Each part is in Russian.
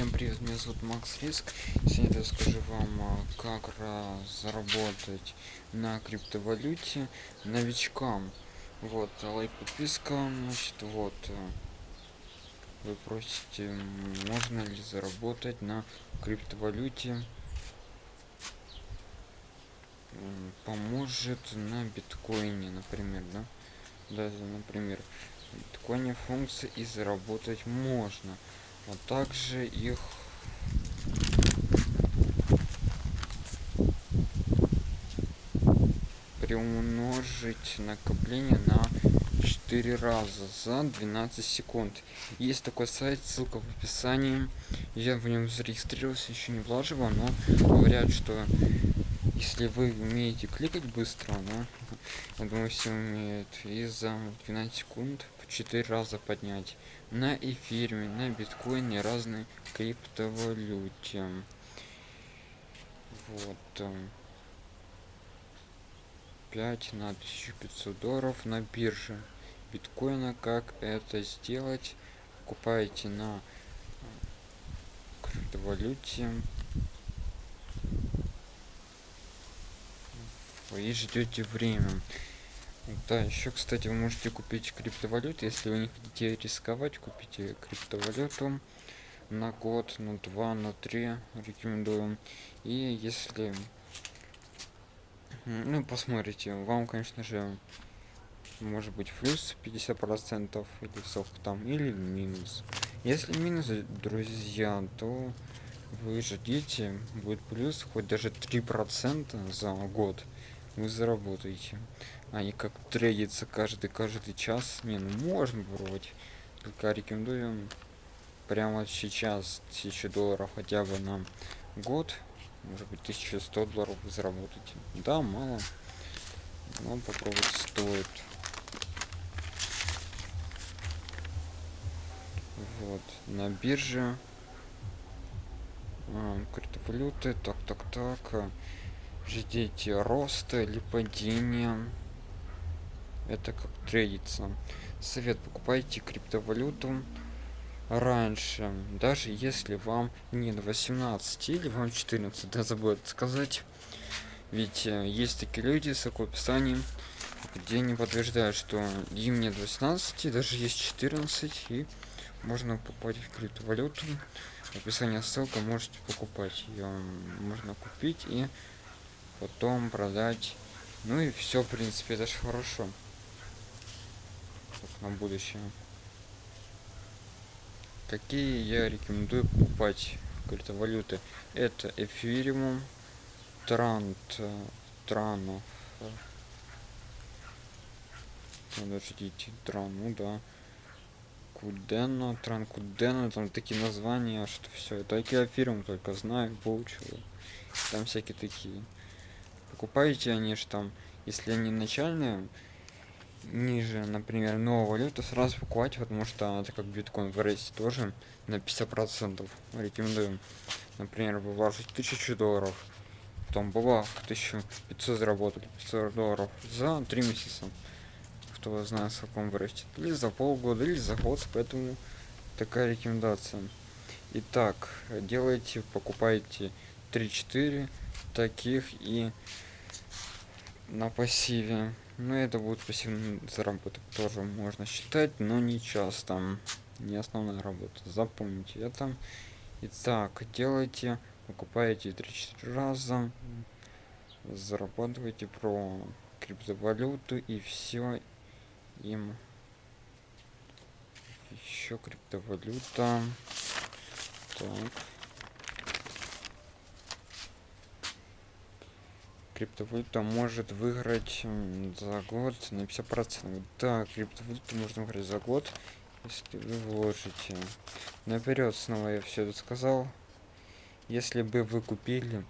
Всем привет, меня зовут Макс Риск. Сегодня расскажу вам, а, как заработать на криптовалюте новичкам. Вот, лайк, подписка, значит, вот. А, вы просите, можно ли заработать на криптовалюте. Поможет на биткоине, например, да? Да, например, биткоине функции и заработать можно а также их приумножить накопление на 4 раза за 12 секунд. Есть такой сайт ссылка в описании. Я в нем зарегистрировался еще не влаживал но говорят что если вы умеете кликать быстро да, я думаю все умеют и за 12 секунд в 4 раза поднять. На эфире на биткоине разные криптовалюте. Вот 5 на 1500 долларов на бирже биткоина. Как это сделать? Покупаете на криптовалюте и ждете время да, еще, кстати, вы можете купить криптовалюту, если вы не хотите рисковать, купите криптовалюту на год, на два, на три рекомендую. И если, ну, посмотрите, вам, конечно же, может быть плюс 50 процентов или сколько там, или минус. Если минус, друзья, то вы ждите, будет плюс, хоть даже 3 процента за год вы заработаете. Они как трейдится каждый каждый час. Не ну можно попробовать только рекомендуем прямо сейчас 1000 долларов хотя бы на год. Может быть 1100 долларов вы заработаете. Да мало но попробовать стоит. Вот на бирже. А, криптовалюты так так так ждите роста или падения это как трейдиться совет. Покупайте криптовалюту раньше даже если вам не до 18 или вам 14 да забыл сказать. Ведь э, есть такие люди с описанием где не подтверждают что им нет 18 даже есть 14 и можно покупать криптовалюту. В описании ссылка можете покупать ее можно купить и потом продать. Ну и все в принципе это же хорошо. На будущее. Какие я рекомендую покупать криптовалюты это эфириум трант транов подождите тран ну да. Кудена тран кудена там такие названия что все только эфириум только знаю выучил там всякие такие покупаете они же там если они начальные ниже например новую валюту сразу покупать потому что это как биткоин в тоже на 50 процентов рекомендуем. Например вы вложите 1000 долларов потом бабах 1500 заработали 500 долларов за три месяца. Кто знает в каком вырастет или за полгода или за год поэтому такая рекомендация. Итак делайте покупайте 3-4 таких и на пассиве. Ну это будет пассивный заработок тоже можно считать но не часто. Не основная работа. Запомните это. Итак делайте покупаете 3-4 раза зарабатывайте про криптовалюту и все им. Еще криптовалюта. Так криптовалюта может выиграть за год на 50 процентов. Да криптовалюту можно выиграть за год если вы вложите. Наперед снова я все это сказал. Если бы вы купили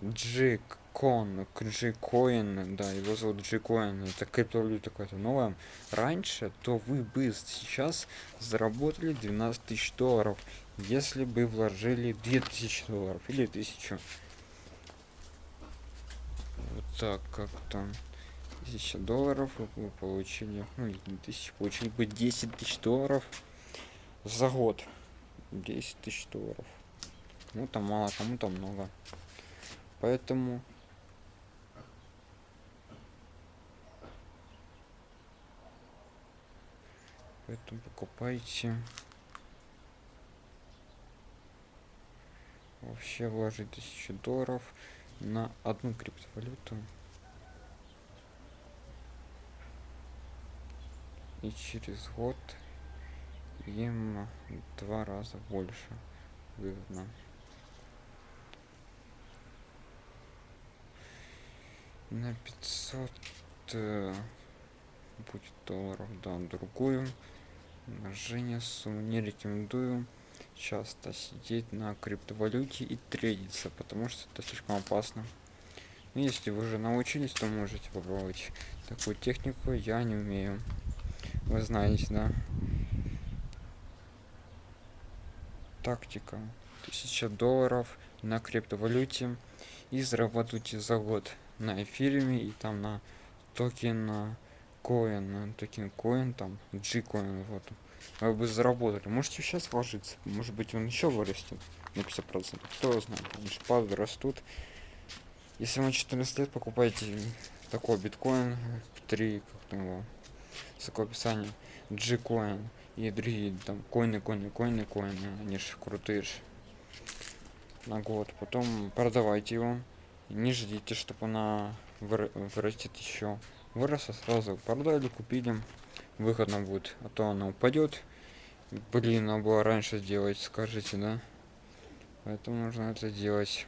g кон g coin да его зовут coin это криптовалюта какая-то новая раньше то вы бы сейчас заработали 12 тысяч долларов если бы вложили 2000 долларов или 1000 вот так как там 1000 долларов вы получили ну, тысяч получили бы 10 тысяч долларов за год 10 тысяч долларов. Кому-то мало, кому-то много. Поэтому Поэтому покупайте. Вообще вложить тысячу долларов на одну криптовалюту. И через год им два раза больше выгодно. На 500 э, будет долларов, да, другую Женя сумму не рекомендую часто сидеть на криптовалюте и трейдиться, потому что это слишком опасно. Но если вы уже научились, то можете попробовать такую технику. Я не умею. Вы знаете, да? Тактика. 1000 долларов на криптовалюте и зарабатывайте за год на эфире и там на токен coin, токен coin, там, G-coin, вот. Вы бы заработали. Можете сейчас вложиться. Может быть он еще вырастет на 50%. Кто знает. Они же падают, растут. Если вам 14 лет, покупайте такой биткоин 3, как там его, такое описание, G-коин и другие там коины, коины, коины, коины. Они же крутые же. На год. Потом продавайте его. Не ждите, чтобы она вырастет еще выросла сразу продали купили выходно будет а то она упадет. Блин надо было раньше сделать скажите да? Поэтому нужно это делать.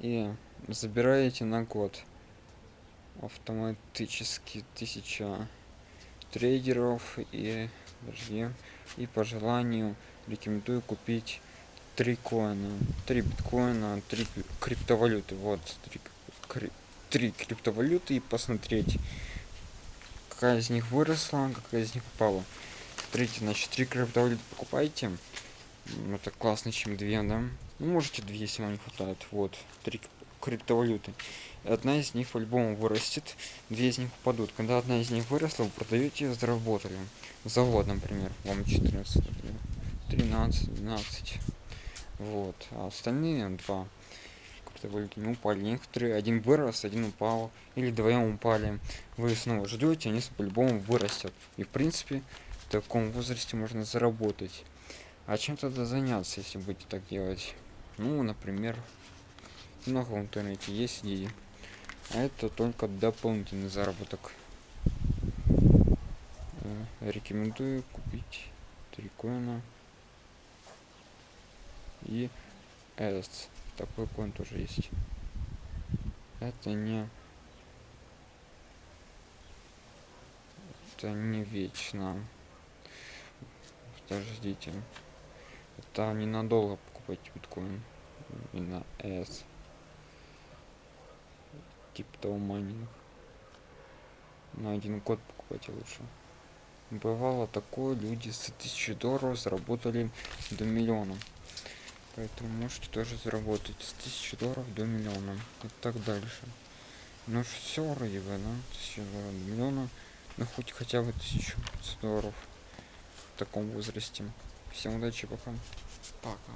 И забираете на год. Автоматически тысяча трейдеров и подожди, и по желанию рекомендую купить три коина. Три биткоина три криптовалюты. Вот три три криптовалюты и посмотреть, какая из них выросла, какая из них упала. Смотрите, значит, три криптовалюты покупайте. Это классно, чем две, да? Ну, можете две, если вам не хватает. Вот, три криптовалюты. Одна из них по-любому вырастет, две из них упадут. Когда одна из них выросла, вы продаете, заработали. Завод, например, вам 14, например, 13, 12. Вот, а остальные два валюты не упали. Некоторые один вырос, один упал, или вдвоем упали. Вы снова ждете, они по-любому вырастят. И в принципе, в таком возрасте можно заработать. А чем тогда заняться, если будете так делать? Ну, например, много в интернете есть идеи. А это только дополнительный заработок. Э, рекомендую купить три коина и S такой коин тоже есть. Это не это не вечно. Подождите. Это ненадолго покупать биткоин. И на s. Типа того майнинг на один год покупать лучше. Бывало такое люди с 1000 долларов заработали до миллиона Поэтому можете тоже заработать с 1000 долларов до миллиона и так дальше. Ну все вроде бы, да? 1000 долларов до миллиона. Ну хоть хотя бы 1000 долларов в таком возрасте. Всем удачи, пока. Пока.